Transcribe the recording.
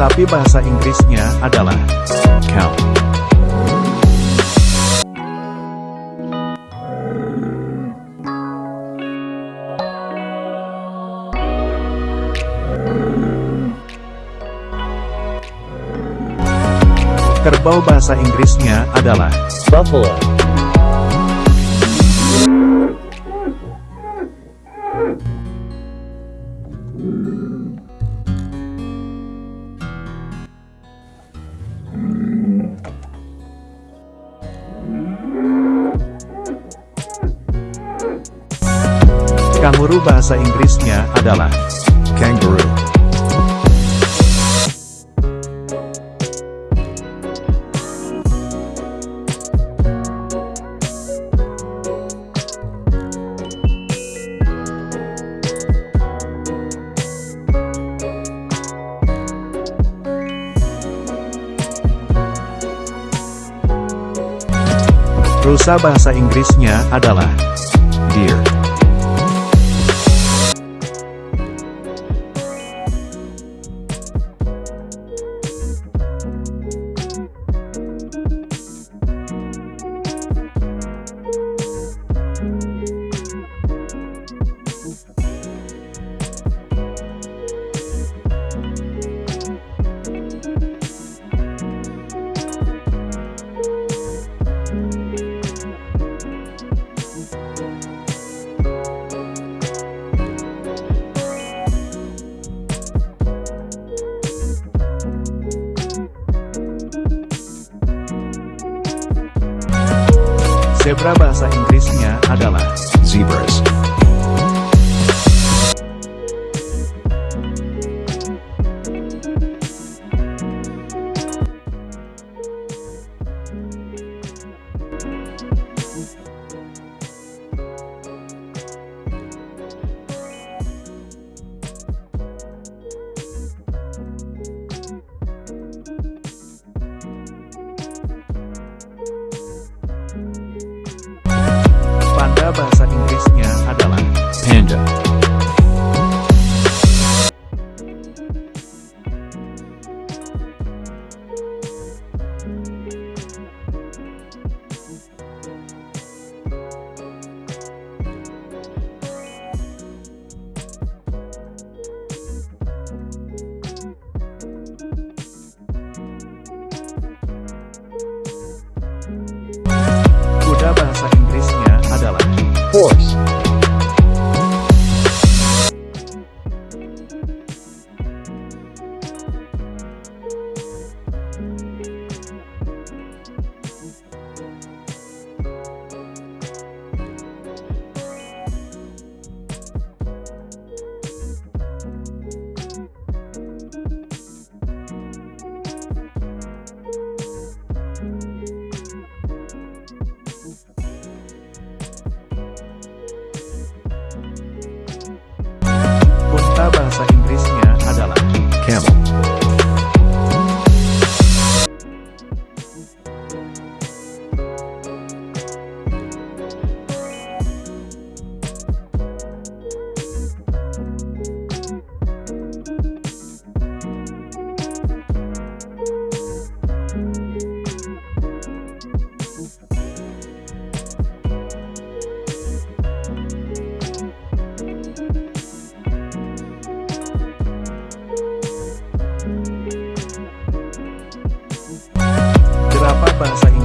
Sapi bahasa Inggrisnya adalah cow. Kerbau bahasa Inggrisnya adalah buffalo, Kanguru bahasa Inggrisnya adalah kangaroo. Rusa bahasa Inggrisnya adalah deer. Zebra bahasa Inggrisnya adalah zebras. Inggrisnya adalah panda. Unta bahasa Inggrisnya adalah camel. bahasa Inggris